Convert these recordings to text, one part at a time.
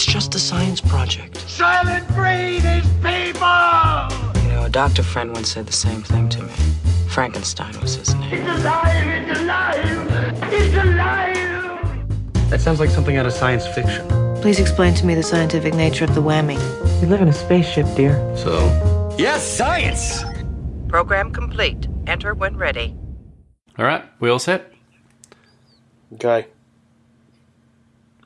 It's just a science project. Soylent Green is people! You know, a doctor friend once said the same thing to me. Frankenstein was his name. It's alive! It's alive! It's alive! That sounds like something out of science fiction. Please explain to me the scientific nature of the whammy. We live in a spaceship, dear. So, yes, science! Program complete. Enter when ready. All right, we all set? Okay.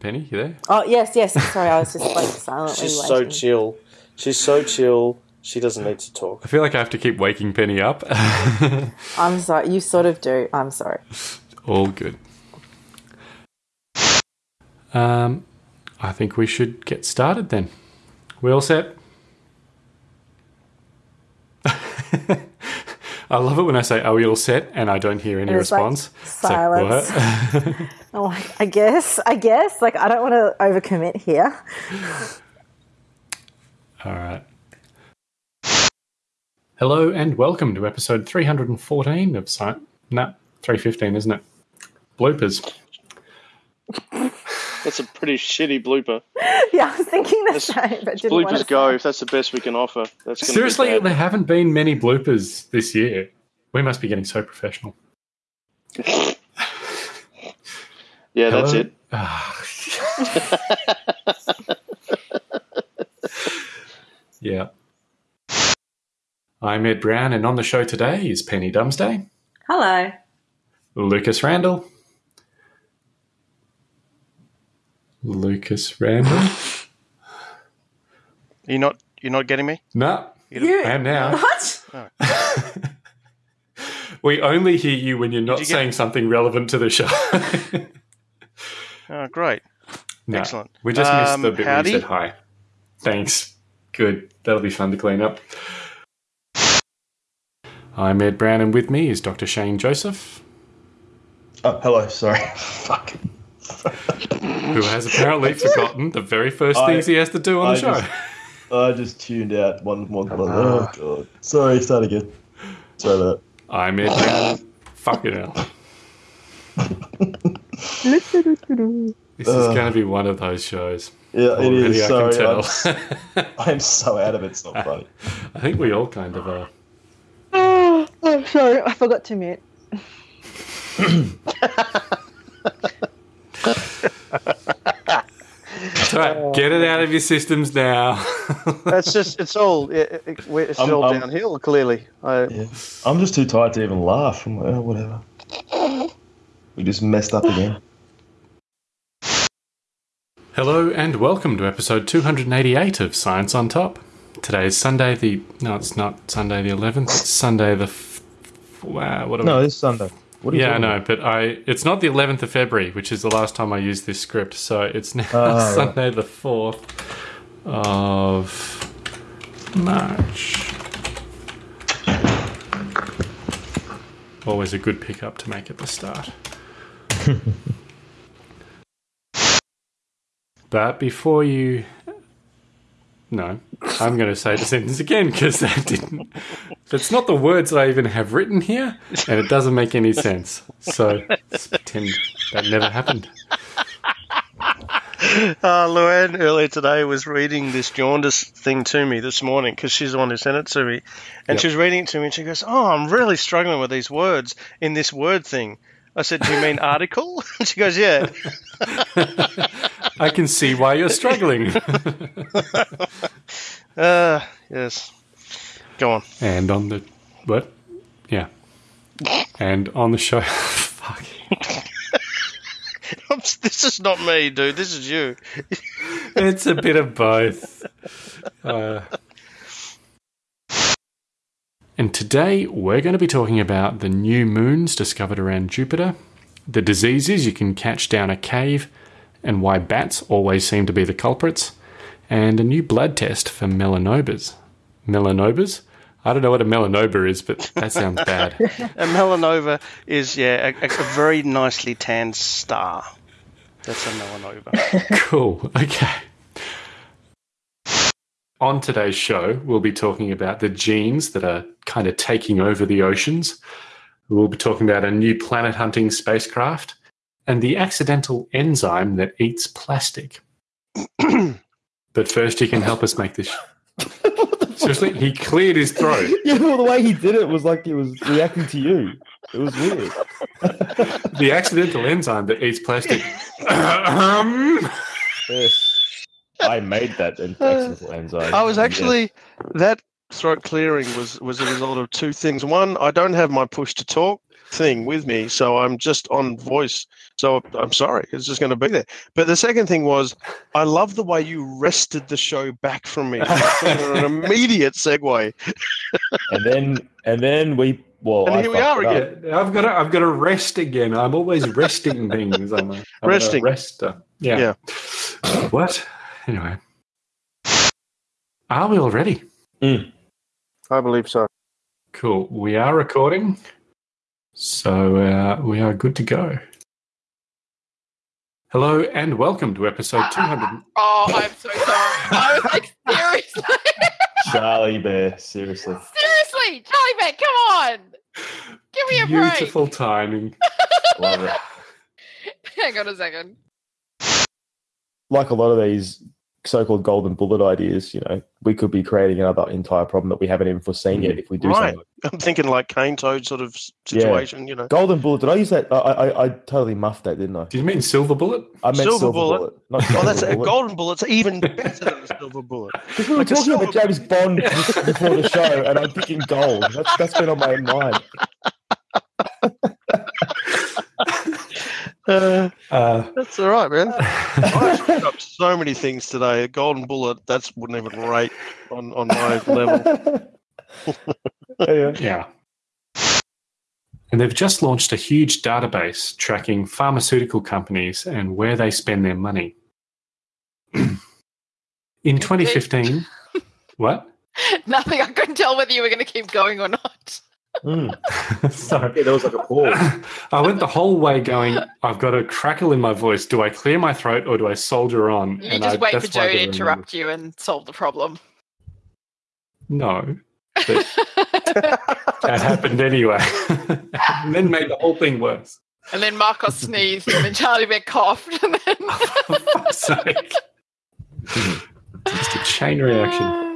Penny, you there? Oh yes, yes. Sorry, I was just like silently She's so waiting. chill. She's so chill. She doesn't need to talk. I feel like I have to keep waking Penny up. I'm sorry. You sort of do. I'm sorry. all good. Um, I think we should get started then. We all set? I love it when I say, oh, "Are we all set?" and I don't hear any like response. Like, silence. what? I'm like, oh, I guess, I guess. Like, I don't want to overcommit here. All right. Hello and welcome to episode 314 of Science. No, 315, isn't it? Bloopers. That's a pretty shitty blooper. yeah, I was thinking the same, but didn't want Bloopers to go say. if that's the best we can offer. That's gonna Seriously, Be there haven't been many bloopers this year. We must be getting so professional. yeah, that's it. Ah. yeah. I'm Ed Brown, and on the show today is Penny Dumsday, Hello. Lucas Randall. Lucas Randall? You're not. You're not getting me. no, You, I am now. What? We only hear you when you're not you get- saying something relevant to the show. Oh, great. No, Excellent. We just missed Um, the bit howdy. where you said hi. Thanks. Good. That'll be fun to clean up. I'm Ed Brown, and with me is Dr. Shane Joseph, Oh, hello. Sorry. Fuck. Who has apparently forgotten the very first I- things he has to do on I the show. just- I just tuned out one one. one oh ah. god. Sorry. Start again. Sorry about I'm Ed Brown. Fuck it out. This is Ugh. going to be one of those shows. Yeah, it Already is. I Sorry. can I'm, tell. I'm so out of it. It's not funny. I think we all kind of are. Ah, oh, I'm sorry. I forgot to mute. It's all right. Get it out of your systems now. That's just. It's all. It, it, it's I'm- all I'm- downhill. Clearly. I, Yeah. I'm just too tired to even laugh. I'm like, oh, whatever. We just messed up again. Hello and welcome to episode 288 of Science on Top. Today is Sunday the no, it's not Sunday the 11th. It's Sunday the f- wow. What am No, it's Sunday. What yeah, I know, but I it's not the 11th of February, which is the last time I used this script. So it's now right. Sunday the 4th of March. Always a good pickup to make at the start. but before you no, I'm going to say the sentence again because that didn't. That's not the words that I even have written here, and it doesn't make any sense. So let's pretend that never happened. Uh, Luann earlier today was reading this jaundice thing to me this morning because she's the one who sent it to me. And Yep. she was reading it to me and she goes, Oh, I'm really struggling with these words in this word thing. I said, Do you mean article? And she goes, Yeah. I can see why you're struggling. Uh, yes. Go on. and on the what? Yeah. And on the show, fuck. this is not me, dude. This is you. It's a bit of both. Uh, and today we're going to be talking about the new moons discovered around Jupiter, the diseases you can catch down a cave, and why bats always seem to be the culprits, and a new blood test for melanobas. Melanobas? I don't know what a melanoma is, but that sounds bad. A melanoma is, yeah, a, a very nicely tanned star. That's a melanoma. Cool. Okay. On today's show, we'll be talking about the genes that are kind of taking over the oceans. We'll be talking about a new planet hunting spacecraft and the accidental enzyme that eats plastic. But first, you can help us make this. Seriously, he cleared his throat. Yeah, well, the way he did it was like he was reacting to you. It was weird. The accidental enzyme that eats plastic. Um, Yes. I made that accidental enzyme. I was Yes. actually that throat clearing was was a result of two things. One, I don't have my push to talk thing with me, so I'm just on voice. So I'm sorry, it's just going to be there. But the second thing was, I love the way you wrested the show back from me. an immediate segue. and then and then we well And I here we are it up. again. I've got to, I've got to rest again. I'm always resting things. I'm a, I'm Resting. A rester. Yeah. What? Anyway. Are we all ready? Mm. I believe so. Cool. We are recording. So uh, we are good to go. Hello and welcome to episode 200. Oh, I'm so sorry. I was like, seriously, Charlie Bear, seriously. seriously, Charlie Bear, come on, give me a break. Beautiful timing. Love it. Hang on a second. Like a lot of these so-called golden bullet ideas, you know, we could be creating another entire problem that we haven't even foreseen yet mm, if we do Right. something. I'm thinking like cane toad sort of s- Yeah. situation, you know. Golden bullet. Did I use that? I, I I totally muffed that, didn't I? Did you mean silver bullet? I meant Silver silver, bullet. bullet. not Oh, that's golden a bullet. golden bullet's even better than a silver bullet. Because we were Like talking about silver- James Bond before the show, and I'm thinking gold. That's that's been on my mind. Uh, Uh, that's all right, man. I screwed up so many things today. A golden bullet, that's wouldn't even rate on, on my level. yeah. yeah. And they've just launched a huge database tracking pharmaceutical companies and where they spend their money. In 2015, what? Nothing. I couldn't tell whether you were going to keep going or not. Mm. Sorry. Yeah, there was like a pause. I went the whole way going, I've got a crackle in my voice. Do I clear my throat or do I soldier on? You And just I- wait for that's why I Joe to interrupt you and solve the problem. No, that happened anyway. and then made the whole thing worse. and then Marcos sneezed, and then Charlie Beck coughed, and then. For fuck's sake. Just a chain reaction.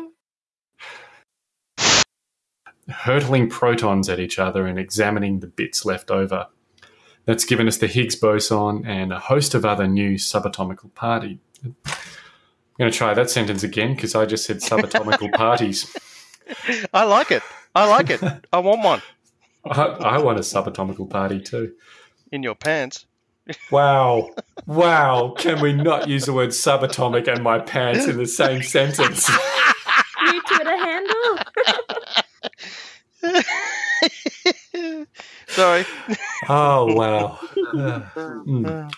Hurtling protons at each other and examining the bits left over. That's given us the Higgs boson and a host of other new subatomical party. I'm going to try that sentence again because I just said subatomical parties. I like it. I like it. I want one I, I want a subatomical party too. in your pants. Wow. Wow. Can we not use the word subatomic and my pants in the same sentence? Sorry. Oh, wow. Mm.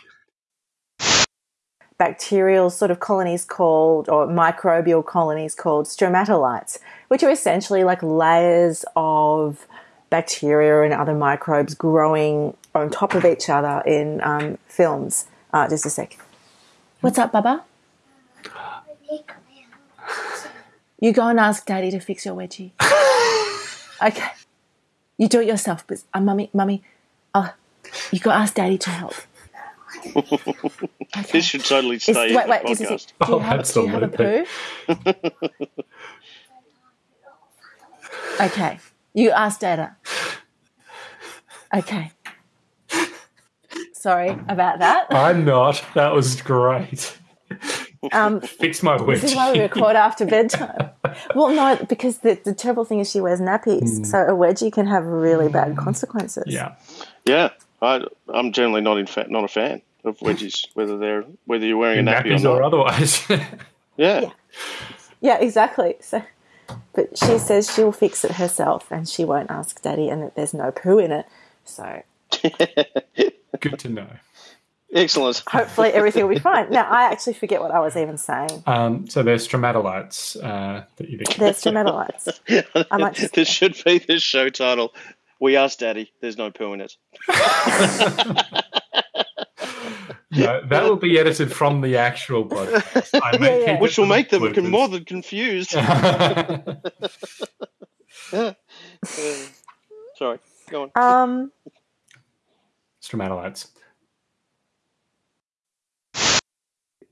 Bacterial sort of colonies called, or microbial colonies called stromatolites, which are essentially like layers of bacteria and other microbes growing on top of each other in um, films. Uh, just a sec. What's up, Baba? You go and ask Daddy to fix your wedgie. okay. You do it yourself, but uh, mummy, mummy, uh, you go ask Daddy to help. This should totally Is- stay wait, in wait, the just a podcast. sec. Do you, Oh, have, do you have a poo? Okay. You ask Dada. Okay. Sorry about that. I'm not. That was great. Um, Fix my this is why we wedgie. record after bedtime. Well, no, because the, the terrible thing is she wears nappies, so a wedgie can have really bad consequences. Yeah. Yeah, I, I'm generally not in fa- not a fan of wedgies, whether they're whether you're wearing a nappy Nappies or or not. otherwise. Yeah, Yeah, exactly. So, but she says she'll fix it herself, and she won't ask Daddy, and that there's no poo in it. So Good to know. Excellent. hopefully everything will be fine. Now I actually forget what I was even saying. Um, so there's stromatolites uh, that you There's stromatolites. I might just- this should be the show title. We asked Daddy. There's no poo in it. No, that will be edited from the actual podcast. I may Yeah, yeah. Which will make them bloopers. more than confused. Uh, sorry, go on. Um, Stromatolites.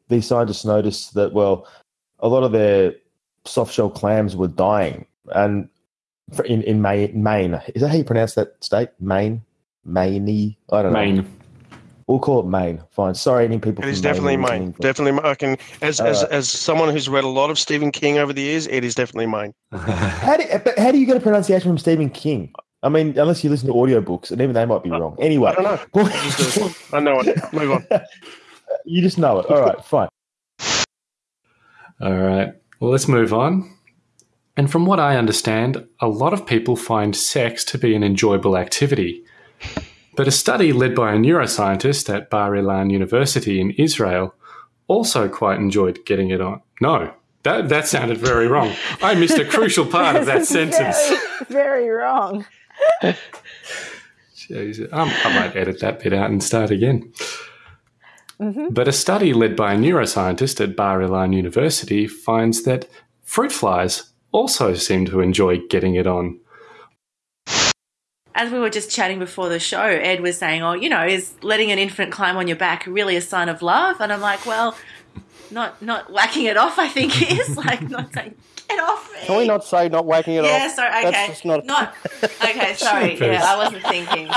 These scientists noticed that well, a lot of their soft shell clams were dying, and for- in in Maine, Maine is that how you pronounce that state? Maine, Maine. I don't know. Maine. We'll call it Maine. Fine. Sorry, any people. It is definitely listening Maine. Definitely, Maine. I can as as, as someone who's read a lot of Stephen King over the years, it is definitely Maine. How do, but how do you get a pronunciation from Stephen King? I mean, unless you listen to audiobooks, and even they might be uh, wrong. Anyway, I don't know. I just do it. I know it. Move on. you just know it. All right, fine. All right. Well, let's move on. And from what I understand, a lot of people find sex to be an enjoyable activity. But a study led by a neuroscientist at Bar Ilan University in Israel also quite enjoyed getting it on. No, that, that sounded very wrong. I missed a crucial part of that sentence. Very, very wrong. Jeez, I might edit that bit out and start again. Mhm. But a study led by a neuroscientist at Bar Ilan University finds that fruit flies also seem to enjoy getting it on. As we were just chatting before the show, Ed was saying, "Oh, you know, is letting an infant climb on your back really a sign of love?" And I'm like, "Well, not not whacking it off. I think is like not saying get off me." Can we not say not whacking it yeah, off? sorry. Okay, That's just not. not okay. Sorry. Yeah, I wasn't thinking.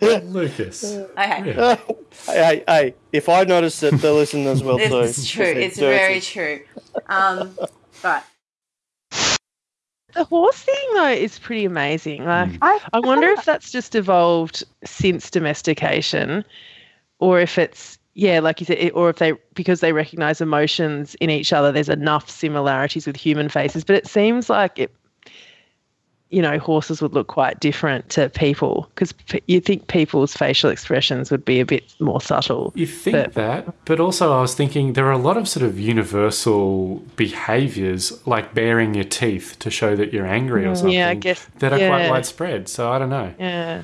Lucas. Okay. Yeah. hey, hey, if I notice it, the listeners will too. It's true. It's dirty. very true. Um, right. The horse thing though is pretty amazing. Like Mm. I, I wonder if that's just evolved since domestication, or if it's yeah, like you said, it- or if they because they recognize emotions in each other. There's enough similarities with human faces, but it seems like it. You know, horses would look quite different to people because p- you think people's facial expressions would be a bit more subtle. You think But- that, but also I was thinking there are a lot of sort of universal behaviours, like baring your teeth to show that you're angry or something, Mm, Yeah, I guess. that are quite yeah, widespread. So I don't know. Yeah.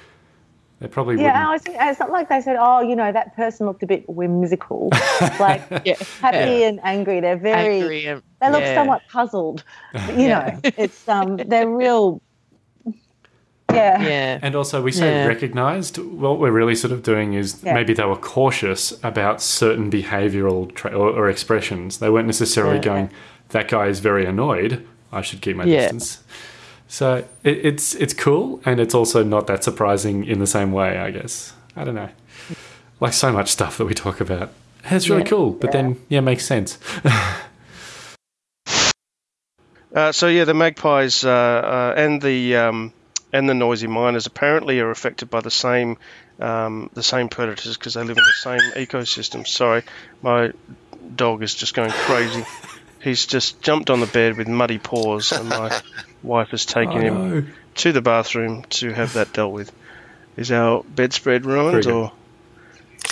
They probably Yeah, wouldn't. was thinking, it's not like they said, oh, you know, that person looked a bit whimsical, like Yeah. happy and angry. They're very, Angry and- they look yeah. somewhat puzzled. But, you Yeah. know, it's um, they're real. Yeah. Yeah. And also, we say Yeah. recognised. What we're really sort of doing is Yeah. maybe they were cautious about certain behavioural tra- or, or expressions. They weren't necessarily Yeah. going, "That guy is very annoyed. I should keep my Yeah. distance." So it, it's it's cool, and it's also not that surprising in the same way. I guess I don't know. Like so much stuff that we talk about, it's really Yeah. cool. But then, yeah, makes sense. Uh, so yeah, the magpies uh, uh, and the um, and the noisy miners apparently are affected by the same um, the same predators because they live in the same ecosystem. Sorry, my dog is just going crazy. He's just jumped on the bed with muddy paws, and my wife has taken Oh, him no. to the bathroom to have that dealt with. Is our bedspread ruined or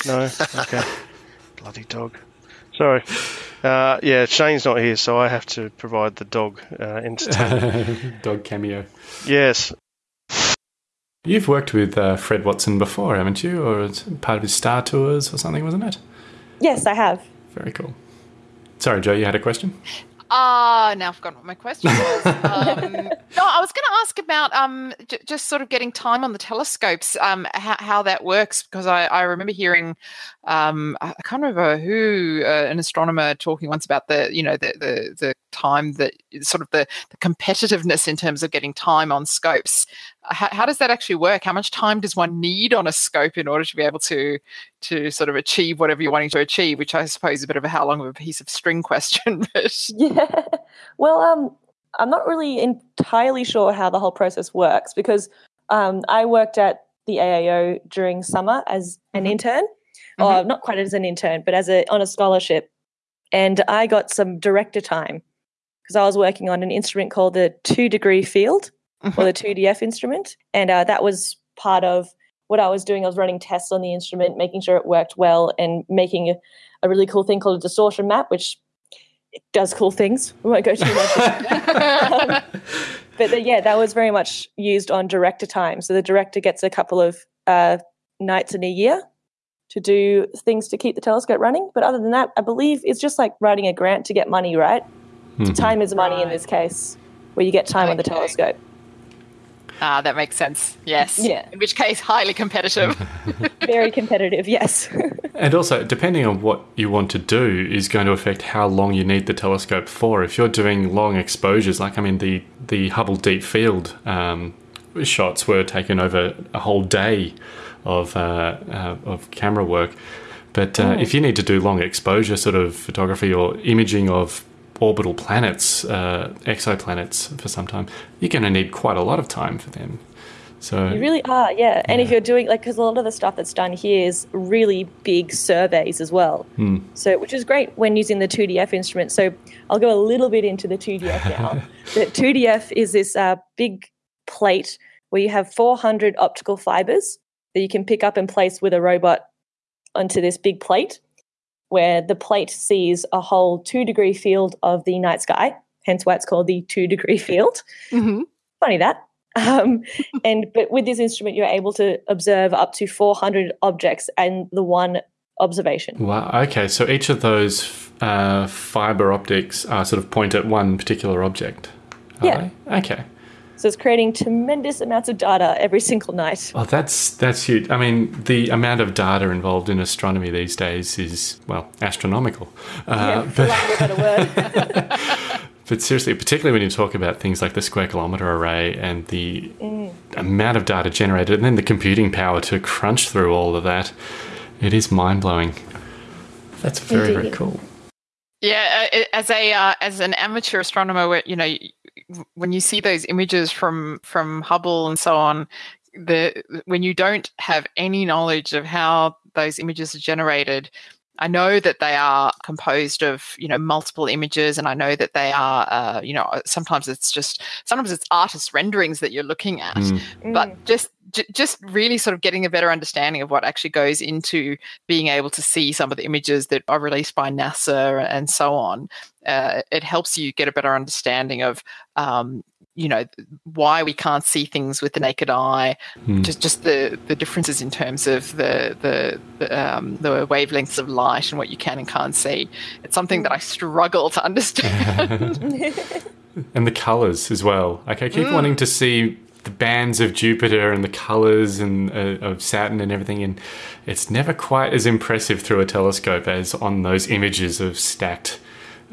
no? Okay, bloody dog. Sorry. Uh, yeah, Shane's not here, so I have to provide the dog uh, entertainment. Dog cameo. yes. You've worked with uh, Fred Watson before, haven't you? Or it's part of his Star Tours or something, wasn't it? Yes, I have. Very cool. Sorry, Joe, you had a question? Ah, now I've forgotten what my question was. um, no, I was going to ask about um, j- just sort of getting time on the telescopes, um, how, how that works, because I, I remember hearing, um, I I can't remember who, uh, an astronomer talking once about the, you know, the the, the time that sort of the, the competitiveness in terms of getting time on scopes. How, how does that actually work? How much time does one need on a scope in order to be able to to sort of achieve whatever you're wanting to achieve? Which I suppose is a bit of a how long of a piece of string question, but Yeah. Well, um, I'm not really entirely sure how the whole process works because um, I worked at the AAO during summer as an intern, or not quite as an intern, but as a on a scholarship, and I got some director time because I was working on an instrument called the two degree field or the 2DF instrument, and uh, that was part of what I was doing. I was running tests on the instrument, making sure it worked well, and making a, a really cool thing called a distortion map, which it does cool things. We won't go too much. into that. Um, but the, yeah, that was very much used on director time. So the director gets a couple of uh, nights in a year to do things to keep the telescope running. But other than that, I believe it's just like writing a grant to get money, right? Mhm. Time is money in this case, where you get time on the telescope. Ah, that makes sense. Yes. Yeah. In which case, highly competitive. Very competitive, yes. And also, depending on what you want to do, is going to affect how long you need the telescope for. If you're doing long exposures, like I mean, the the Hubble Deep Field um, shots were taken over a whole day of uh, uh, of camera work. But uh, Mm. if you need to do long exposure sort of photography or imaging of orbital planets, uh, exoplanets for some time, you're going to need quite a lot of time for them. So You really are, yeah. And if you're doing like, because a lot of the stuff that's done here is really big surveys as well. Hmm. So, which is great when using the 2DF instrument. So, I'll go a little bit into the 2DF now. the 2DF is this uh, big plate where you have 400 optical fibers that you can pick up and place with a robot onto this big plate, where the plate sees a whole two degree field of the night sky, hence why it's called the two degree field. Mm-hmm. Funny that. Um, and but with this instrument, you're able to observe up to 400 objects and the one observation. Wow. Okay. So each of those uh, fiber optics are sort of point at one particular object. Are Yeah. they? Okay. So it's creating tremendous amounts of data every single night. Oh, that's that's huge. I mean, the amount of data involved in astronomy these days is well astronomical. Uh, yeah, for lack of a word. But seriously, particularly when you talk about things like the square kilometre array and the Mm. amount of data generated and then the computing power to crunch through all of that, it is mind blowing. That's very, very cool. Yeah, uh, as a uh, as an amateur astronomer, you know, y- when you see those images from from Hubble and so on, the when you don't have any knowledge of how those images are generated, I know that they are composed of you know multiple images, and I know that they are uh, you know sometimes it's just sometimes it's artist renderings that you're looking at, Mm. but just j- just really sort of getting a better understanding of what actually goes into being able to see some of the images that are released by NASA and so on. Uh, it helps you get a better understanding of um, you know why we can't see things with the naked eye Hmm. just just the the differences in terms of the the the, um, the wavelengths of light and what you can and can't see it's something that i struggle to understand And the colours as well. Like I keep Mm. wanting to see the bands of Jupiter and the colours and uh, of Saturn and everything, and it's never quite as impressive through a telescope as on those images of stacked.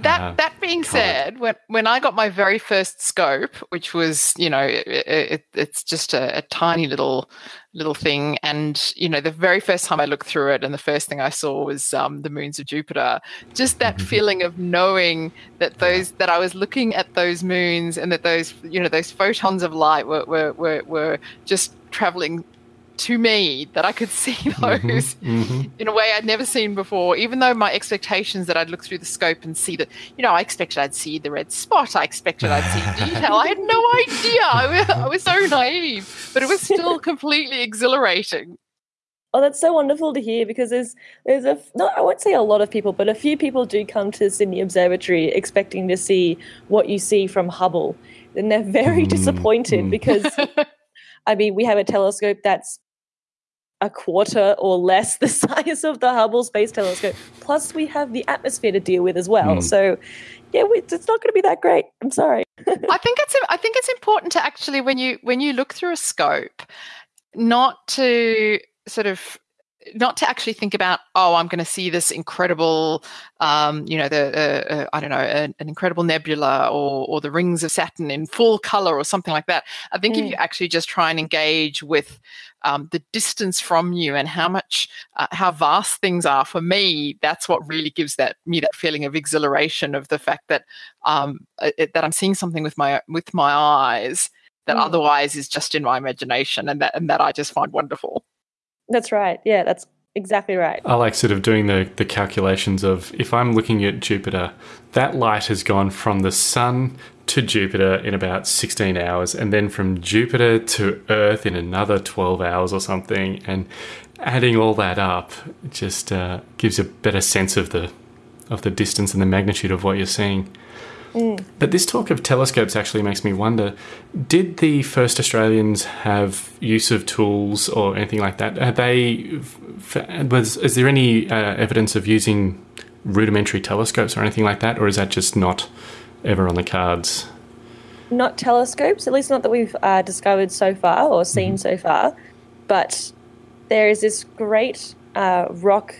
That uh, that being said, when when I got my very first scope, which was you know it, it, it's just a, a tiny little little thing, and you know the very first time I looked through it, and the first thing I saw was um, the moons of Jupiter. Just that feeling of knowing that those that I was looking at those moons, and that those you know those photons of light were were were, were just traveling to me that I could see mm-hmm. those Mhm. in a way I'd never seen before, even though my expectations that I'd look through the scope and see that, you know, I expected I'd see the red spot. I expected I'd see detail. I had no idea. I was, I was so naive, but it was still completely exhilarating. Oh, that's so wonderful to hear because there's there's a not I won't say a lot of people, but a few people do come to Sydney Observatory expecting to see what you see from Hubble, and they're very mm, disappointed mm. because I mean we have a telescope that's a quarter or less the size of the Hubble Space Telescope. Plus, we have the atmosphere to deal with as well. Mm. So, yeah, we, it's not going to be that great. I'm sorry. I think it's I think it's important to actually when you when you look through a scope, not to sort of not to actually think about oh i'm going to see this incredible um, you know the uh, uh, i don't know an, an incredible nebula or or the rings of saturn in full color or something like that i think if Mm. you actually just try and engage with um, the distance from you and how much uh, how vast things are for me that's what really gives that me that feeling of exhilaration of the fact that um, uh, it, that i'm seeing something with my with my eyes that Mm. otherwise is just in my imagination and that and that i just find wonderful That's right. Yeah, that's exactly right. I like sort of doing the, the calculations of if I'm looking at Jupiter, that light has gone from the sun to Jupiter in about 16 hours, and then from Jupiter to Earth in another 12 hours or something. And adding all that up just uh, gives a better sense of the of the distance and the magnitude of what you're seeing. Mm. But this talk of telescopes actually makes me wonder did the first Australians have use of tools or anything like that? Are they, was, is there any uh, evidence of using rudimentary telescopes or anything like that? Or is that just not ever on the cards? not telescopes, at least not that we've uh, discovered so far or seen so far, but there is this great uh, rock,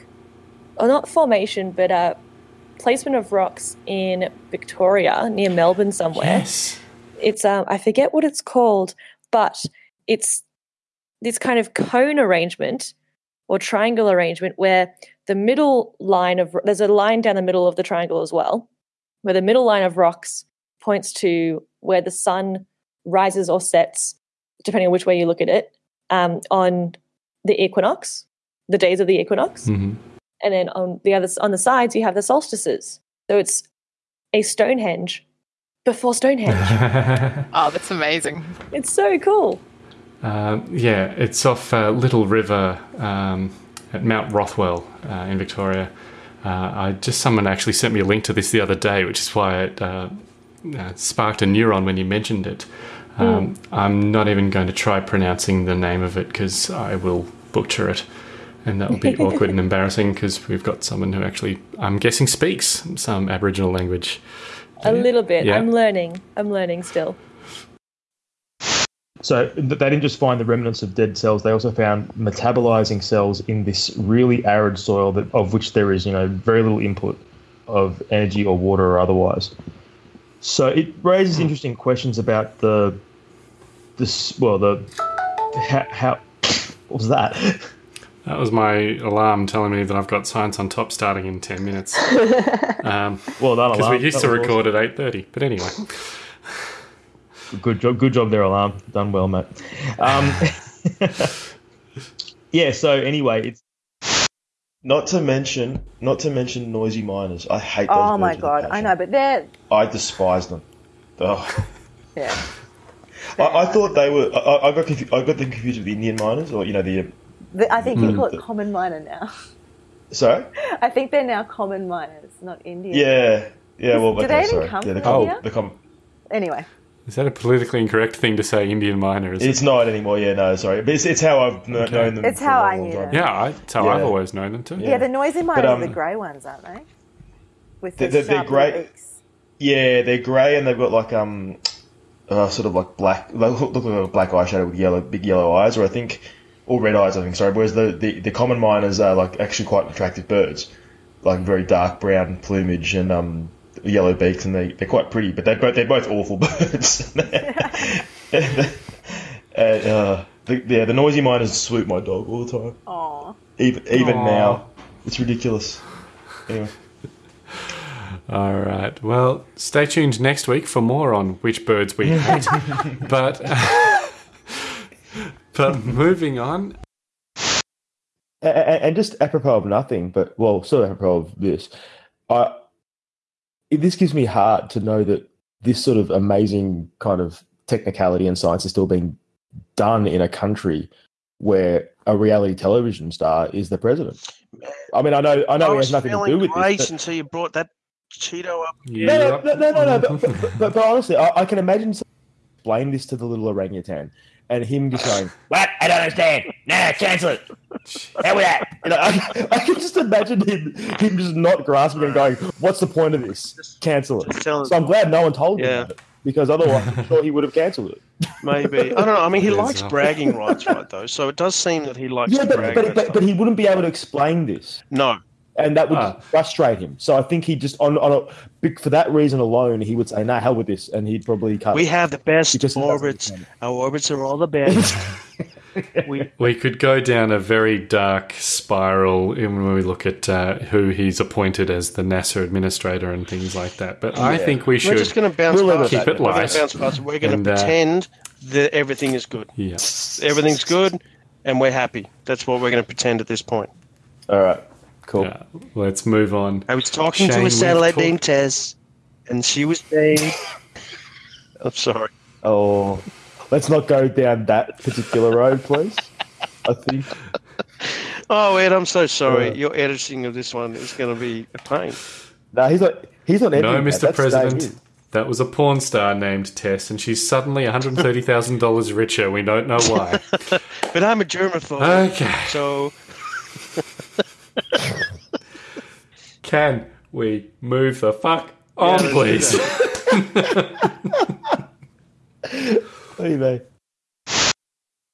or not formation, but uh, placement of rocks in Victoria near Melbourne somewhere. Yes. It's um, I forget what it's called, but it's this kind of cone arrangement or triangle arrangement where the middle line of there's a line down the middle of the triangle as well, where the middle line of rocks points to where the sun rises or sets, depending on which way you look at it, um, on the equinox, the days of the equinox, Mhm. And then on the other on the sides you have the solstices. So it's a Stonehenge before Stonehenge. Oh, that's amazing. it's so cool. Uh, yeah, it's off uh, Little River um, at Mount Rothwell uh, in Victoria. Uh, I just someone actually sent me a link to this the other day, which is why it uh, uh, sparked a neuron when you mentioned it. Um, I'm not even going to try pronouncing the name of it because I will butcher it, and that will be awkward and embarrassing because we've got someone who actually, I'm guessing, speaks some Aboriginal language. A little bit. Yeah. I'm learning. I'm learning still. So they didn't just find the remnants of dead cells; they also found metabolizing cells in this really arid soil that of which there is, you know, very little input of energy or water or otherwise. So it raises hmm. interesting questions about the this well the how, how what was that? That was my alarm telling me that I've got science on top starting in ten minutes. Um, well done, Because we used to was record at eight thirty. But anyway, Good job, good job there, alarm. Done well, mate. Um, yeah. So anyway, it's Not to mention, not to mention noisy miners. I hate those. Oh my with god, I know, but they're I despise them. Oh. yeah. I, I thought they were. I, I got confu- I got them confused with the Indian mynas, or you know the. The- I think you Mm. call it common myna now. Sorry. I think they're now common mynas, not Indian. Yeah. Yeah. Well, Do okay, they even sorry. come yeah, the from com- here? the com- Anyway, is that a politically incorrect thing to say? Indian miner? Is It's not anymore. Yeah. No. Sorry. But it's, it's how I've kn- Okay. known them. It's for how a I long, knew long them. Yeah, I, that's how I've Yeah. always known them too. yeah, the noisy miners um, are the grey ones, aren't they? With They're, the they're, they're sharp little beaks. Yeah, they're grey and they've got like um, uh, sort of like black. They look, look like a black eyeshadow with yellow, big yellow eyes, or I think, or red eyes. I think. Sorry. Whereas the, the, the common mynas are like actually quite attractive birds, like very dark brown plumage and um yellow beaks, and they they're quite pretty. But they both they're both awful birds. and, uh, the, yeah, the noisy miners swoop my dog all the time. Aw. Even even Aw. now, it's ridiculous. Anyway. All right. Well, stay tuned next week for more on which birds we hate. but but moving on. A- a- and just apropos of nothing, but well, sort of apropos of this, I this gives me heart to know that this sort of amazing kind of technicality and science is still being done in a country where a reality television star is the president. I mean, I know, I know, I he was has nothing to do with great this. but- until you brought that Cheeto up. no, no, no, no, no, no, but, but, but, but honestly, I, I can imagine someone explain this to the little orangutan and him just going, "What? I don't understand. Nah, cancel it. Hell with that." You know, I, I can just imagine him, him just not grasping and going, "What's the point of this? Cancel it." So I'm glad no one told him Yeah. about it because otherwise, I'm sure he would have cancelled it. Maybe I don't know. I mean, he Yes, likes bragging rights, right? Though, so it does seem that he likes Yeah, to but, brag. but, but, but he wouldn't be able to explain this. No. And that would Ah. frustrate him. So I think he just on on a big for that reason alone, he would say, "Nah, hell with this," and he'd probably cut. we have the best He just orbits. Our orbits are all the best. we We could go down a very dark spiral in when we look at uh, who he's appointed as the NASA administrator and things like that. But I think we should We're just going to bounce past keep that. it We're going light. to bounce past it. We're going And, to uh, pretend that everything is good. Yeah. Everything's good, and we're happy. That's what we're going to pretend at this point. All right. Cool. Yeah, let's move on. I was talking Shane, to a we've satellite talked- named Tess, and she was saying, "I'm sorry." Oh, let's not go down that particular road, please. I think. Oh, Ed, I'm so sorry. Yeah. Your editing of this one is going to be a pain. No, he's not. He's not. No, editing that. Mr. That's President. That was a porn star named Tess, and she's suddenly $130,000 richer. We don't know why. But I'm a germaphobe. Okay. So Can we move the fuck on, let's do please? Anyway.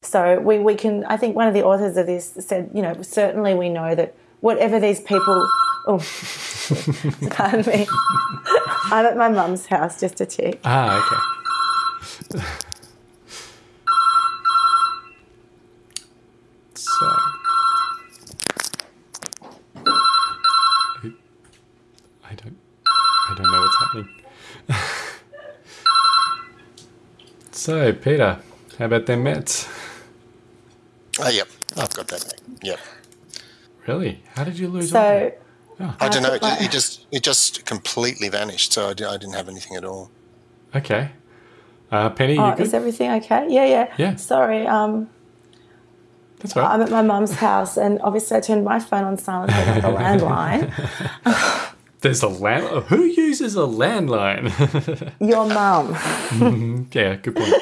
So we, we can, I think one of the authors of this said, you know, certainly we know that whatever these people, oh, pardon me, I'm at my mum's house just to check. Ah, okay. so. I don't. I don't know what's happening. So, Peter, how about them Mets? Oh, yep. I've got that. Yep. Really? How did you lose? all So that? I don't know. It, it just it just completely vanished. So I, I didn't have anything at all. Okay. Uh, Penny, oh, good? is everything okay? Yeah, yeah. Yeah. Sorry. Um, That's all right. I'm at my mum's house, and obviously I turned my phone on silent, but not the landline. There's a land. Who uses a landline? Your mum. yeah, good point.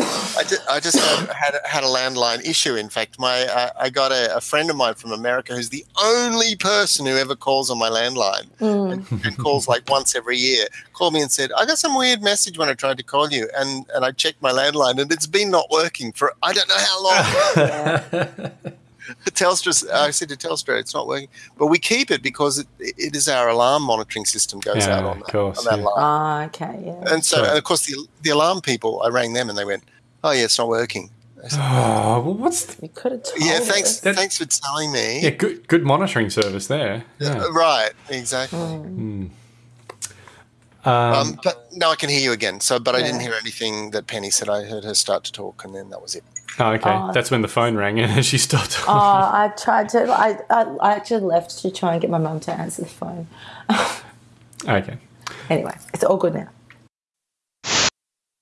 I just, I just had, had, a- had a landline issue. In fact, my uh, I got a, a friend of mine from America who's the only person who ever calls on my landline Mm. and calls like once every year. Called me and said, "I got some weird message when I tried to call you," and and I checked my landline and it's been not working for I don't know how long. Telstra, I said to Telstra, it's not working, but we keep it because it, it is our alarm monitoring system goes Yeah, out on that, course, on that yeah. line. Ah, okay, yeah. And so, Sure. and of course, the the alarm people, I rang them and they went, "Oh yeah, it's not working." Said, Oh, well, what's the, You could have told yeah, us. thanks, thanks for telling me. yeah? Good, good monitoring service there. Yeah. Right, exactly. Hmm. Um, Um, but now I can hear you again. So, but I didn't hear anything that Penny said. I heard her start to talk, and then that was it. oh, okay. Oh. That's when the phone rang and she stopped. Oh, I tried to. I, I, I actually left to try and get my mum to answer the phone. okay. Anyway, it's all good now.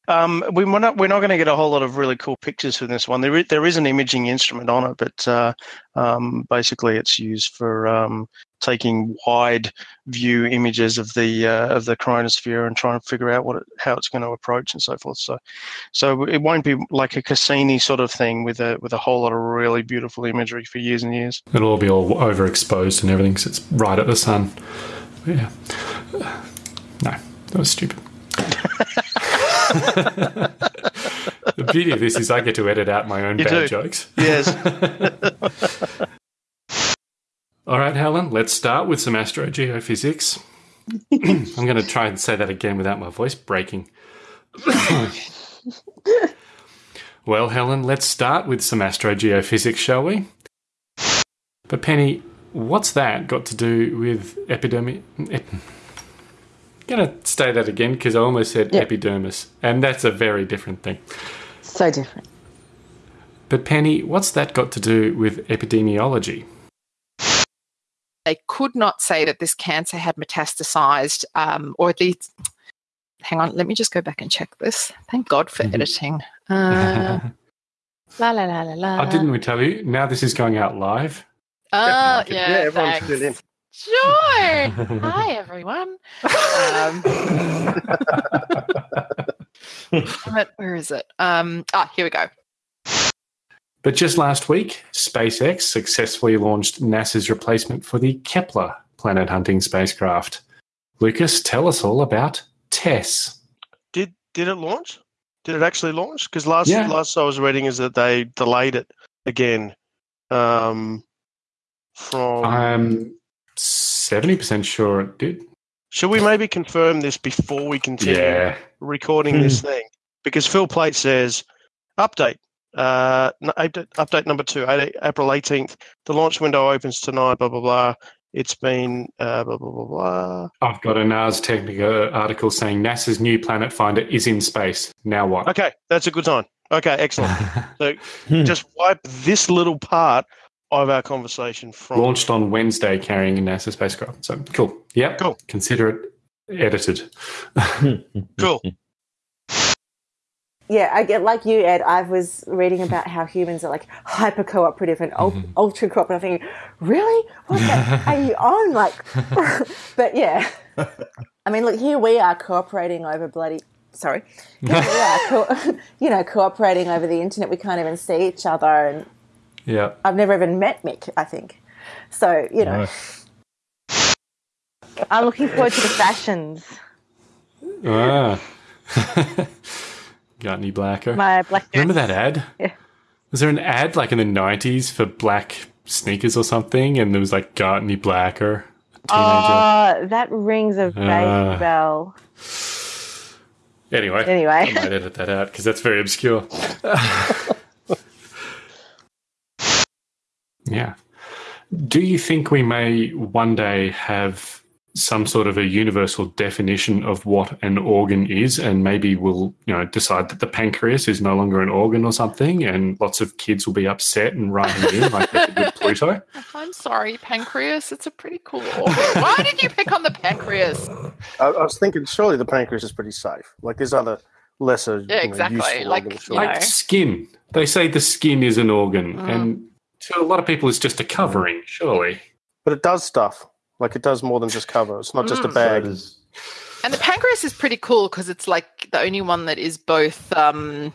Um, we, we're not we're not going to get a whole lot of really cool pictures from this one. There is, there is an imaging instrument on it, but uh, um, basically it's used for um, taking wide view images of the uh, of the chromosphere and trying to figure out what it, how it's going to approach and so forth. So, so it won't be like a Cassini sort of thing with a with a whole lot of really beautiful imagery for years and years. It'll all be all overexposed and everything because it's right at the sun. Yeah. No, that was stupid. The beauty of this is I get to edit out my own You bad do. jokes. Yes. All right, Helen, let's start with some astrogeophysics. I'm going to try and say that again without my voice breaking. well, Helen, let's start with some astrogeophysics, shall we? But, Penny, what's that got to do with epidermis? Ep- going to say that again because I almost said Yeah. epidermis, and that's a very different thing. So different. But, Penny, what's that got to do with epidemiology? They could not say that this cancer had metastasized, um, or at least. Hang on, let me just go back and check this. Thank God for editing. Uh, la la la la la. oh, didn't we tell you? Now this is going out live. Oh, Yeah, yeah, everyone's thanks. in. Sure. Hi, everyone. Um, but where is it? Um, ah, here we go. But just last week, SpaceX successfully launched NASA's replacement for the Kepler planet hunting spacecraft. Lucas, tell us all about TESS. Did did it launch? Did it actually launch? Because last Yeah. last I was reading is that they delayed it again. Um, from I'm 70% sure it did. should we maybe confirm this before we continue Yeah. recording this thing? Because Phil Plait says update. Uh, update, update number two, April 18th. The launch window opens tonight, blah, blah, blah. It's been uh, blah, blah, blah, blah. I've got an Ars Technica article saying NASA's new planet finder is in space. Now what? Okay, that's a good sign. Okay, excellent. so just wipe this little part of our conversation from. Launched on Wednesday carrying a NASA spacecraft. So cool. Yeah. Cool. Consider it edited. Cool. Yeah, I get like you, Ed. I was reading about how humans are like hyper cooperative and ul- mm-hmm. ultra cooperative. I'm thinking, really? What the are you on? Like, but yeah. I mean, look, here we are cooperating over bloody. Sorry, here we are, co- you know, cooperating over the internet. We can't even see each other, and Yeah. I've never even met Mick. I think so. You know, I'm looking forward to the fashions. Ah. Got any blacker? My black Remember that ad? Yeah. Was there an ad like in the nineties for black sneakers or something? And there was like got any blacker? Teenager. Oh, that rings a vague Ah. bell. anyway, Anyway. I might edit that out because that's very obscure. yeah. Do you think we may one day have some sort of a universal definition of what an organ is, and maybe we'll, you know, decide that the pancreas is no longer an organ or something, and lots of kids will be upset and writing in like they did with Pluto? I'm sorry, pancreas. It's a pretty cool organ. Why did you pick on the pancreas? I, I was thinking, surely the pancreas is pretty safe. Like there's other lesser, Yeah, you know, exactly. useful Like, organs, you surely. Like skin. They say the skin is an organ, mm. and to a lot of people, it's just a covering, surely. but it does stuff. Like it does more than just cover. It's not just a Mm. bag. And the pancreas is pretty cool because it's like the only one that is both um,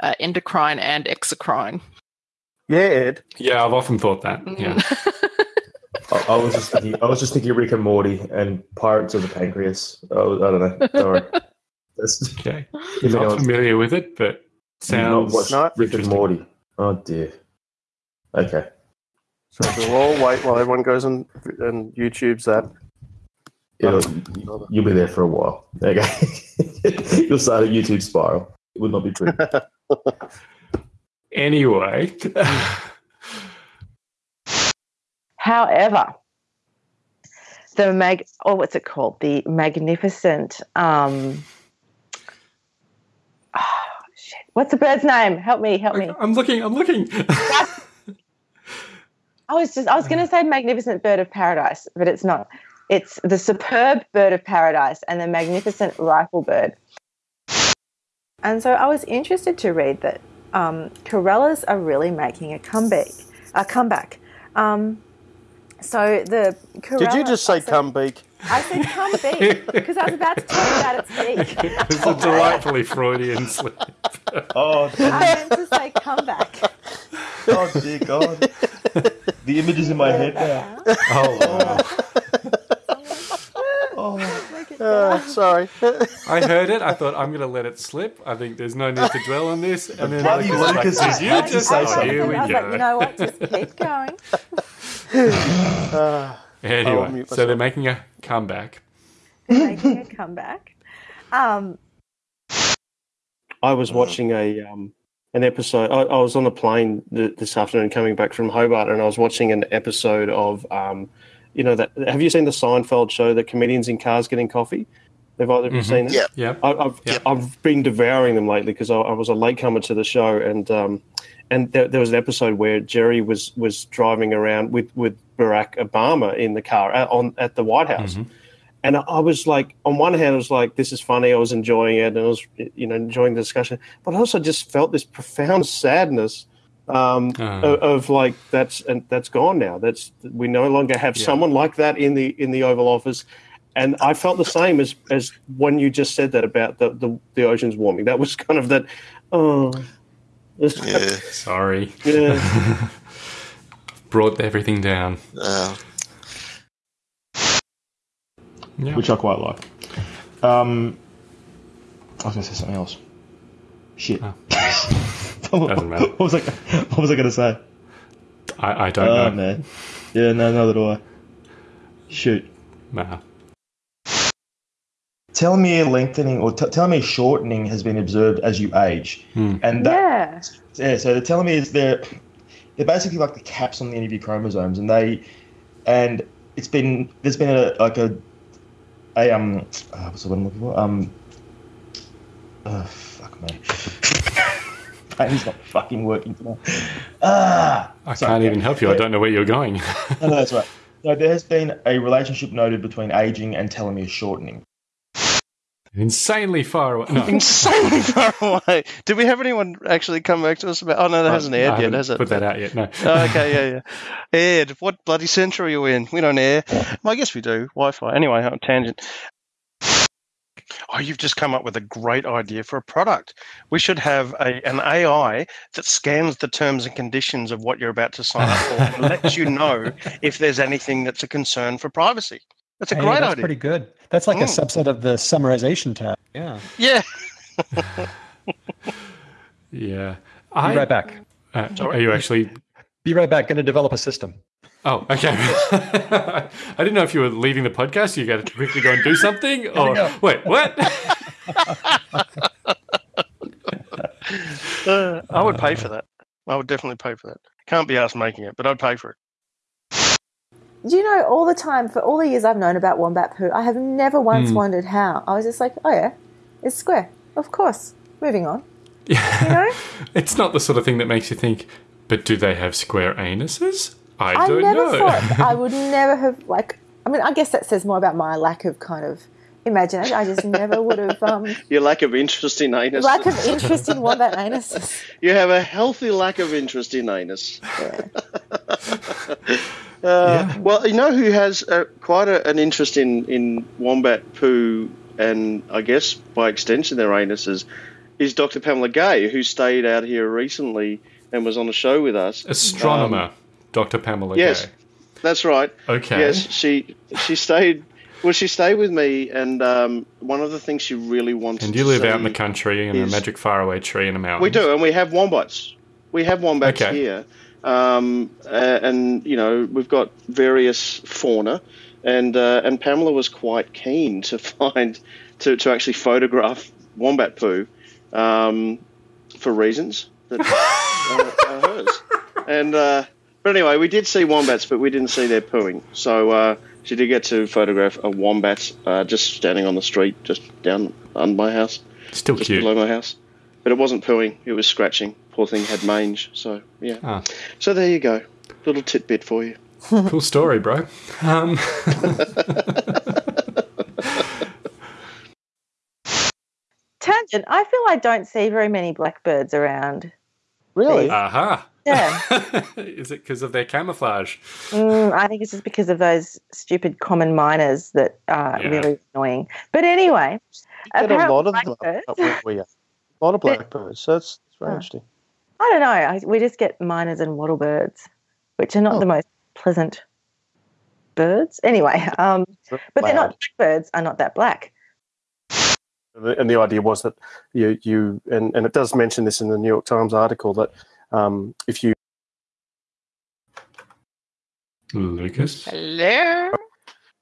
uh, endocrine and exocrine. Yeah, Ed. Yeah, I've often thought that. Yeah. I, I was just thinking. I was just thinking Rick and Morty and Pirates of the Pancreas. Oh, I don't know. Sorry. That's, okay. If Not familiar with it, but You've sounds not watched Rick and Morty. Oh dear. Okay. So we'll all wait while everyone goes and, and YouTube's that. It'll, you'll be there for a while. Okay. you'll start a YouTube spiral. It would not be true. Anyway, However, the mag oh what's it called? The magnificent um oh, shit. What's the bird's name? Help me, help me. I'm looking, I'm looking. I was just I was gonna say magnificent bird of paradise, but it's not. It's the superb bird of paradise and the magnificent rifle bird. And so I was interested to read that um, Corellas are really making a comeback. A comeback. Um, so the Did you just say cum beak? I said come beak because I was about to talk about its beak. it's a delightfully Freudian slip. Oh, I meant to say comeback. Oh dear God. the image is in my head now. Oh, wow. Uh, sorry. I heard it. I thought I'm going to let it slip. I think there's no need to dwell on this. And then Bloody Lucas was like, Lucas "Did you to just say oh, something." Here we was like, you know what? Just keep going. Uh, Anyway, so they're making a comeback. Making a comeback. Um, I was watching a um, an episode. I, I was on a plane th- this afternoon coming back from Hobart, and I was watching an episode of, um, you know, that. Have you seen the Seinfeld show, the comedians in cars getting coffee? Have either of you Mhm. seen it? Yeah. Yeah. I, I've I've been devouring them lately because I, I was a latecomer to the show, and um, and there, there was an episode where Jerry was was driving around with with Barack Obama in the car at, on at the White House. And I- I was like, on one hand, I was like, this is funny. I was enjoying it, and I was, you know, enjoying the discussion. But I also just felt this profound sadness um, Ah. of, of like that's and that's gone now. That's we no longer have Yeah. someone like that in the in the Oval Office. And I felt the same as as when you just said that about the the, the oceans warming. That was kind of that. Oh, Yeah. Sorry. yeah. Brought everything down. Uh, Yeah. which I quite like. Um, I was going to say something else. Shit. what, Doesn't matter. what was I? What was I going to say? I, I don't oh know. man. Yeah, no, neither do I. Shoot. Nah. Telomere lengthening or t- telomere shortening has been observed as you age, Hmm. and that, yeah. yeah. So the telomeres they're they're basically like the caps on the end of your chromosomes, and they and it's been there's been a like a a um uh, what's the word I'm looking for um oh fuck man. Brain's not fucking working today. Ah, I sorry, can't even help you. I don't know where you're going. No, no, that's right. So there has been a relationship noted between aging and telomere shortening. Insanely far away. No. insanely far away. Did we have anyone actually come back to us about? Oh no, that hasn't aired yet, has it? Put that out yet? No. Oh, okay, yeah, yeah. Ed, what bloody century are you in? We don't air. Well, I guess we do. Wi-Fi. Anyway, on tangent. Oh, you've just come up with a great idea for a product. We should have a, an AI that scans the terms and conditions of what you're about to sign up for and lets you know if there's anything that's a concern for privacy. That's a Hey, great that's idea. pretty good. That's like a Mm. subset of the summarization tab. Yeah. Yeah. Yeah. Be right back. Uh, are you actually? Be right back. Going to develop a system. Oh, okay. I didn't know if you were leaving the podcast. You got to quickly go and do something, or go. wait, what? Uh, I would pay for that. I would definitely pay for that. Can't be asked making it, but I'd pay for it. Do you know all the time for all the years I've known about wombat poo, I have never once Hmm. wondered how. I was just like, oh yeah, it's square, of course. Moving on. You know, It's not the sort of thing that makes you think. But do they have square anuses? I, I don't never know. thought I would never have like. I mean, I guess that says more about my lack of kind of imagination. I just never would have um, Your lack of interest in anus. lack of interest in wombat anuses. You have a healthy lack of interest in anus. Uh, Well, you know who has uh, quite a, an interest in, in wombat poo and I guess by extension their anuses is Dr. Pamela Gay, who stayed out here recently and was on a show with us. Astronomer, Um, Dr. Pamela yes, Gay. that's right. Okay. Yes, she she stayed. Well, she stayed with me, and um, one of the things she really wants. And you live out in the country in a magic faraway tree in a mountain. we do, and we have wombats. We have wombats Okay. here, um, and you know we've got various fauna, and uh, and Pamela was quite keen to find to, to actually photograph wombat poo, um, for reasons that uh, are hers. And uh, but anyway, we did see wombats, but we didn't see their pooing. So uh, she did get to photograph a wombat uh, just standing on the street, just down on my house, Still just cute. below my house. But it wasn't pooing; it was scratching. Poor thing had mange. So yeah. Ah. So there you go, little tidbit for you. cool story, bro. Um, Tangent. I feel I don't see very many blackbirds around. Really? aha. Yeah. Is it because of their camouflage? Mm, I think it's just because of those stupid common mynas that are Yeah. really annoying. But anyway, Get a apparently lot of them blackbirds. up where we. A lot of blackbirds. So that's, that's very Huh. interesting. I don't know. I, we just get miners and wattlebirds, which are not Oh. the most pleasant birds. Anyway, um, but they're not blackbirds. Are not that black. And the idea was that you, you and, and it does mention this in the New York Times article that um, if you Lucas. Hello.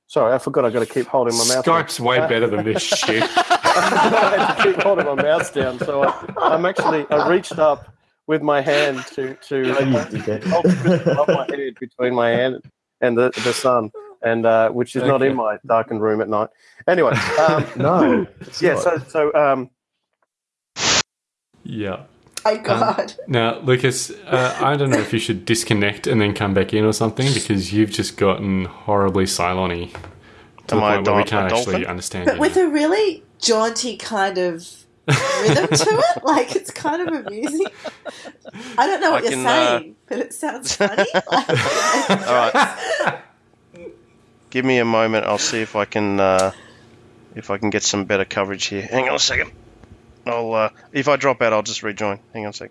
sorry, I forgot I got to keep holding my mouth. Skype's way Uh, better than this shit. I had to keep holding my mouth down, so I, I'm actually I reached up with my hand to to hold the crystal above my head between my hand and the the sun, and uh, which is not in my darkened room at night. Anyway, um, No, yeah. not. So so um, Yeah. My God. Now, Lucas, uh, I don't know if you should disconnect and then come back in or something because you've just gotten horribly Cylon-y to Am the I a point where we can't actually dolphin? understand But you. with a really jaunty kind of rhythm to it. Like it's kind of amusing. I don't know what I you're can, uh, saying, but it sounds funny. Like, all right. Give me a moment. I'll see if I can uh, if I can get some better coverage here. Hang on a second. I'll uh, if I drop out, I'll just rejoin. Hang on a sec.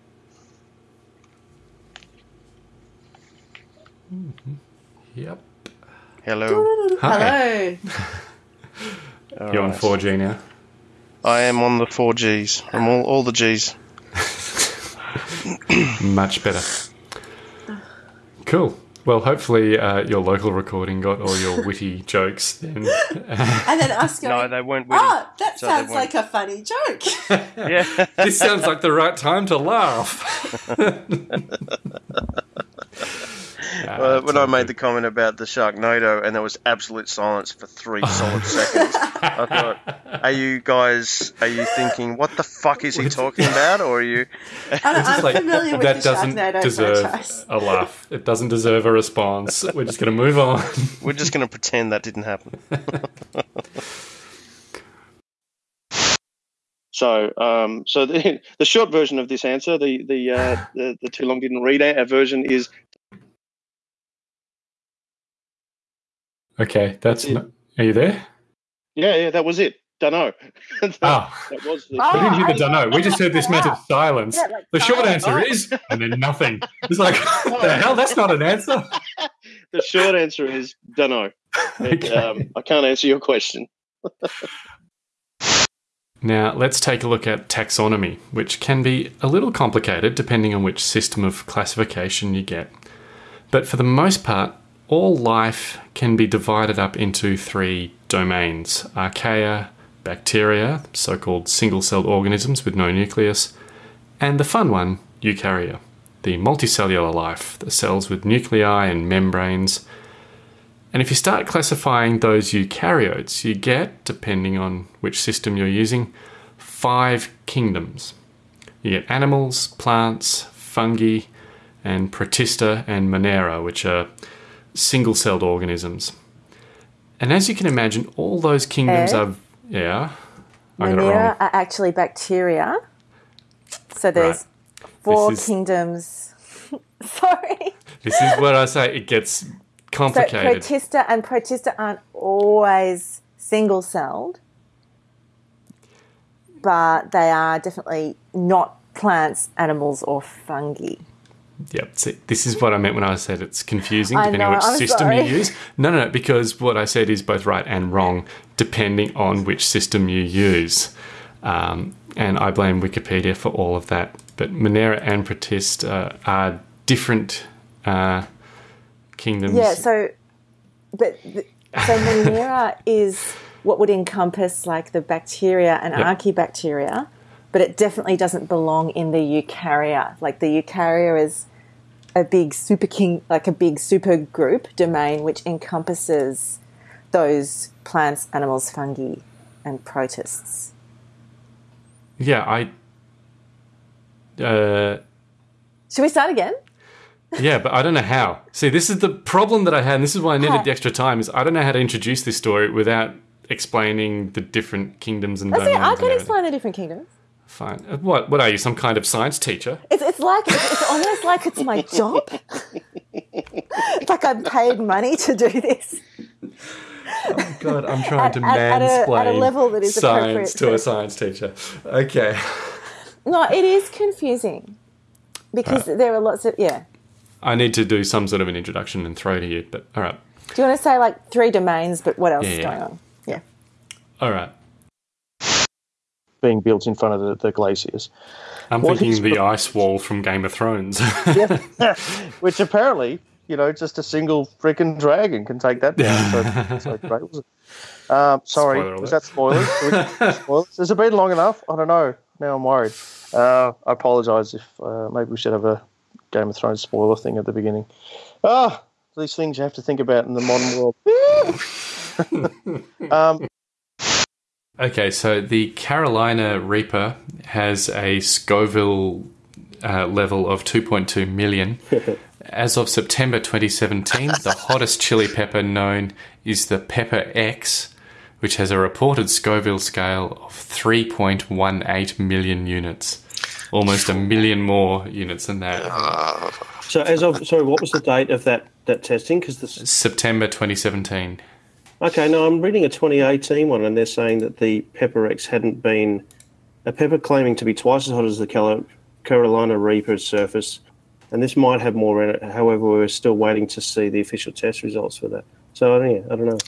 Yep. Hello. Hi. Hello. You're on 4G now. I am on the four Gs. I'm all, all the Gs. Much better. Cool. Well, hopefully uh, your local recording got all your witty jokes then. And then us going, No, they weren't witty. oh, that so sounds like a funny joke. Yeah. this sounds like the right time to laugh. Uh, when I made good. the comment about the Sharknado and there was absolute silence for three solid seconds, I thought, are you guys, are you thinking, what the fuck is he talking about? Or are you. I'm, just I'm like, familiar with that the doesn't Sharknado deserve franchise. a laugh. It doesn't deserve a response. We're just going to move on. We're just going to pretend that didn't happen. So, um, so the, the short version of this answer, the the uh, the, the too long didn't read a version is Okay, that's. Not, are you there? yeah, yeah, that was it. Dunno. that, Ah. that was the. we didn't hear the dunno. We just heard this massive silence. Yeah, like The short silence. answer is, and then nothing. It's like, what the hell? That's not an answer. the short answer is dunno. It, Okay. um, I can't answer your question. Now, let's take a look at taxonomy, which can be a little complicated depending on which system of classification you get. But for the most part, all life can be divided up into three domains archaea, bacteria, so called single celled organisms with no nucleus, and the fun one, eukarya, the multicellular life, the cells with nuclei and membranes. And if you start classifying those eukaryotes, you get, depending on which system you're using, five kingdoms. You get animals, plants, fungi, and protista and monera, which are single celled organisms. And as you can imagine, all those kingdoms Ed? are. Yeah. I got it wrong. Are actually bacteria. So there's four is- kingdoms. Sorry. This is what I say, it gets complicated. So complicated. protista and protista aren't always single celled, but they are definitely not plants, animals, or fungi. Yep. See, this is what I meant when I said it's confusing depending on which I'm system sorry. you use. No, no, no, because what I said is both right and wrong depending on which system you use. Um, and I blame Wikipedia for all of that. But Monera and Protist uh, are different uh, kingdoms. Yeah, so, but so Monera is what would encompass like the bacteria and Yep. archaebacteria, but it definitely doesn't belong in the eukarya. Like the eukarya is a big super king, like a big super group domain which encompasses those plants, animals, fungi, and protists. Yeah, I. Uh, Should we start again? Yeah, but I don't know how. See, this is the problem that I had, and this is why I needed the extra time. Is I don't know how to introduce this story without explaining the different kingdoms and domains. I can explain the different kingdoms. Fine. Uh, What? What are you? Some kind of science teacher? It's, it's like it's, it's almost like it's my job. it's like I'm paid money to do this. Oh God, I'm trying At- to at- at a- at a level that is appropriate science to a science teacher. Okay. No, it is confusing because there are lots of yeah. I need to do some sort of an introduction and throw to you, but all right. Do you want to say like three domains? But what else Yeah, is yeah. going on? Yeah. All right. Being built in front of the, the glaciers. I'm What thinking the ice wall from Game of Thrones. Which apparently, you know, just a single freaking dragon can take that down. So, so great was it? Um, sorry, Spoiler was that spoilers? Spoilers? Has it been long enough? I don't know. Now I'm worried. Uh, I apologise if uh, maybe we should have a Game of Thrones spoiler thing at the beginning. Ah, these things you have to think about in the modern world. um, Okay, so the Carolina Reaper has a Scoville uh, level of 2.2 million. As of September 2017, the hottest chili pepper known is the Pepper X, which has a reported Scoville scale of 3.18 million units. Almost a million more units than that. So as of sorry, what was the date of that that testing? Because this September 2017. Okay, no, I'm reading a 2018 one, and they're saying that the Pepper X hadn't been a pepper claiming to be twice as hot as the Carolina Reaper's surface, and this might have more in it. However, we're still waiting to see the official test results for that. So yeah, I don't know.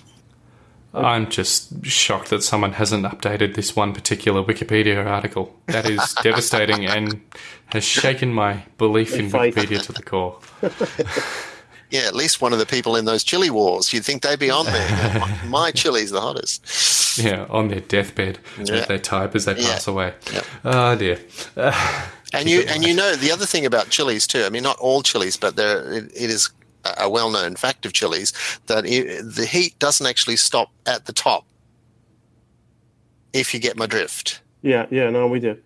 I'm just shocked that someone hasn't updated this one particular Wikipedia article. That is devastating and has shaken my belief in. Wikipedia to the core. Yeah, at least one of the people in those chili wars. You'd think they'd be on there. my, my chili's the hottest. Yeah, on their deathbed Yeah. as they type as they Yeah. pass away. Oh dear. And you and you know the other thing about chilies too. I mean, not all chilies, but there it, it is a well-known fact of chilies that it, the heat doesn't actually stop at the top. If you get my drift. Yeah, yeah, no, we do.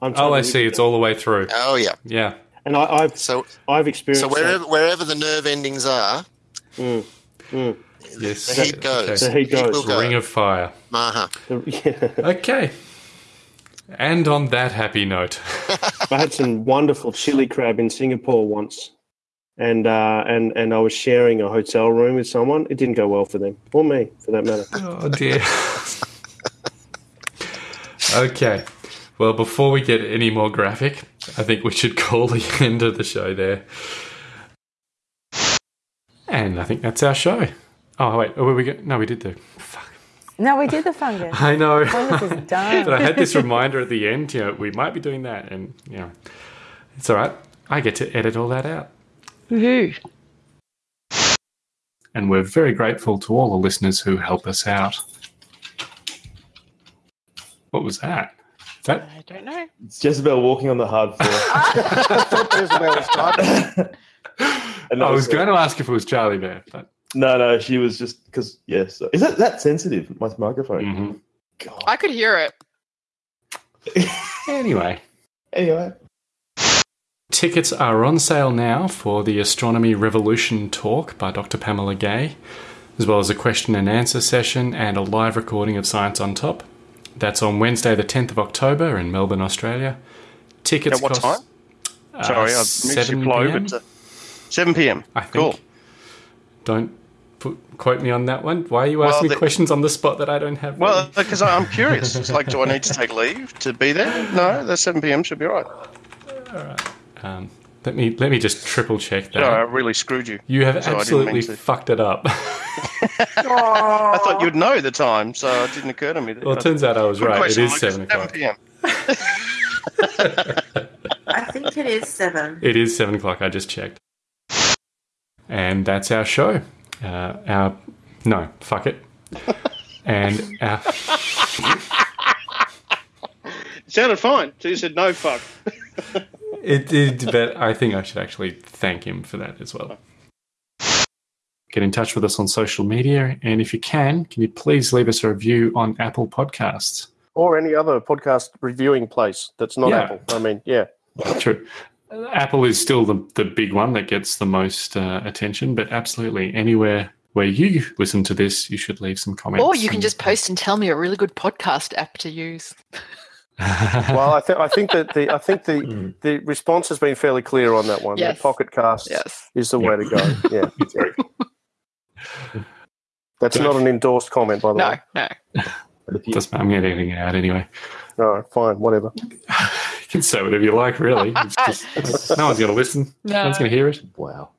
I'm oh, I see. It's all the way through. Oh yeah. Yeah. And I, I've so I've experienced So that. wherever wherever the nerve endings are, Mm, mm. Yes. the heat goes. The heat goes. will go. Ring of fire. Uh-huh. Okay. And on that happy note, I had some wonderful chili crab in Singapore once, and uh, and and I was sharing a hotel room with someone. It didn't go well for them or me, for that matter. Oh dear. okay. Well, before we get any more graphic, I think we should call the end of the show there. And I think that's our show. Oh wait, oh, we go? No, we did do. Fuck. No, we did the fungus. I know. Fungus is done. but I had this reminder at the end, you know, we might be doing that, and you know, it's all right. I get to edit all that out. Woohoo. And we're very grateful to all the listeners who help us out. What was that? Is that I don't know. It's Jezebel walking on the hard floor. I thought Jezebel was typing. I was going to ask if it was Charlie there, but No, no, she was just because. Yes, is that that sensitive? My microphone. Mm-hmm. I could hear it. anyway. Anyway. Tickets are on sale now for the Astronomy Revolution talk by Dr. Pamela Gay, as well as a question and answer session and a live recording of Science on Top. That's on Wednesday, the 10th of October in Melbourne, Australia. Tickets At what cost, time? uh, Sorry, I missed 7 your flow, PM? but uh, 7 p.m. I think. Cool. Don't put, quote me on that one. Why are you Well, asking me questions on the spot that I don't have? Well, because I'm curious. It's like, do I need to take leave to be there? No, the 7 p.m. should be all right. all right. Um, let me let me just triple check that. Sorry, I really screwed you. You have So absolutely fucked it up. I thought you'd know the time, so it didn't occur to me. That, Well, it turns out I was Good right. question, it is Lucas. seven o'clock. p.m. I think it is seven. It is seven o'clock. I just checked. And that's our show. Uh, our no, fuck it. and our, It sounded fine. So you said no fuck. It did, but I think I should actually thank him for that as well. Get in touch with us on social media, and if you can, can you please leave us a review on Apple Podcasts? Or any other podcast reviewing place that's not Yeah. Apple. I mean, yeah. True. Apple is still the, the big one that gets the most uh, attention, but absolutely anywhere where you listen to this, you should leave some comments. Or you can and- just post and tell me a really good podcast app to use. well, I think I think that the I think the hmm. the response has been fairly clear on that one. Yes. The Pocket Cast Yes. is the way to go. Yeah. That's not an endorsed comment, by the No, way. no. Doesn't matter. I'm editing it out anyway. No, fine, whatever. You can say whatever you like, really. It's just, it's- no one's going to listen. No, No. one's going to hear it. Wow.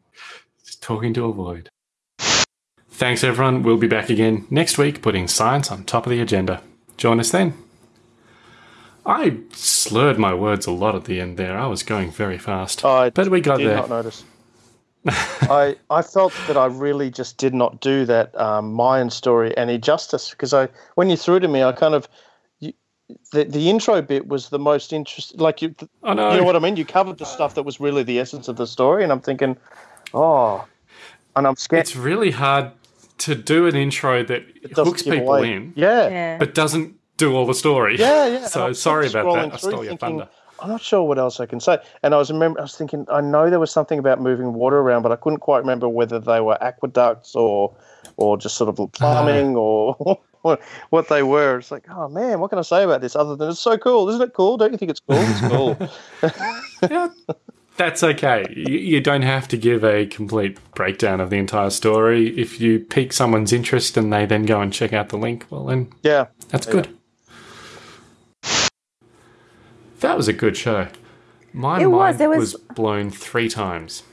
Just talking to a void. Thanks, everyone. We'll be back again next week, putting science on top of the agenda. Join us then. I slurred my words a lot at the end there. I was going very fast. I but we got did there. not notice. I I felt that I really just did not do that um, Mayan story any justice because I when you threw to me, I kind of you, the the intro bit was the most interesting. Like you, I know. you know what I mean. You covered the stuff that was really the essence of the story, and I'm thinking, oh, and I'm scared. It's really hard to do an intro that doesn't hooks people away. in, Yeah. Yeah. but doesn't do all the story. Yeah, yeah. So sorry about that. I stole your thinking, thunder. I'm not sure what else I can say. And I was remember I was thinking I know there was something about moving water around, but I couldn't quite remember whether they were aqueducts or or just sort of plumbing or what, what they were. It's like, oh man, what can I say about this other than it's so cool? Isn't it cool? Don't you think it's cool? It's cool. yeah, That's okay. You, you don't have to give a complete breakdown of the entire story. If you pique someone's interest and they then go and check out the link, well, then yeah, that's Yeah. good. That was a good show. My It was. mind There was... was- blown three times.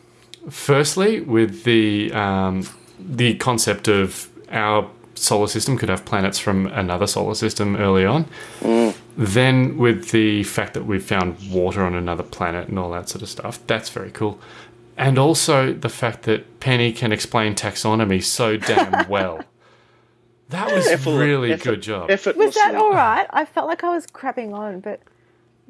Firstly, with the um, the concept of our solar system could have planets from another solar system early on. Then with the fact that we've found water on another planet and all that sort of stuff, that's very cool. And also the fact that Penny can explain taxonomy so damn well. That was Effort- really effort- good job. Was that all right? I felt like I was crapping on, but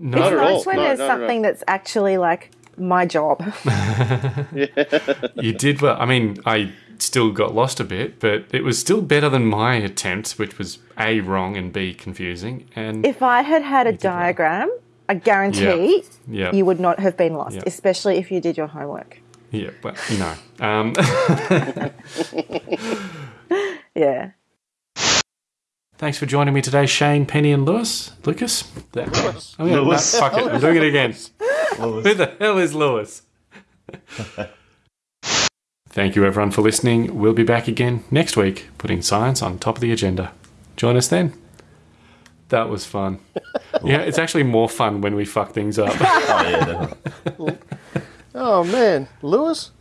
No, it's at nice all. when No, there's not at all. something that's actually like my job. you did well. I mean, I still got lost a bit, but it was still better than my attempt, which was A, wrong, and B, confusing. And if I had had a diagram, I guarantee Yeah. you would not have been lost, Yeah. especially if you did your homework. yeah, but no. Um, Yeah. Thanks for joining me today, Shane, Penny, and Lewis. Lucas? Lewis. Oh, yeah, no, Lewis. fuck it. I'm doing it again. Lewis. Who the hell is Lewis? Thank you, everyone, for listening. We'll be back again next week, putting science on top of the agenda. Join us then. That was fun. yeah, it's actually more fun when we fuck things up. Oh yeah, definitely. Oh man, Lewis.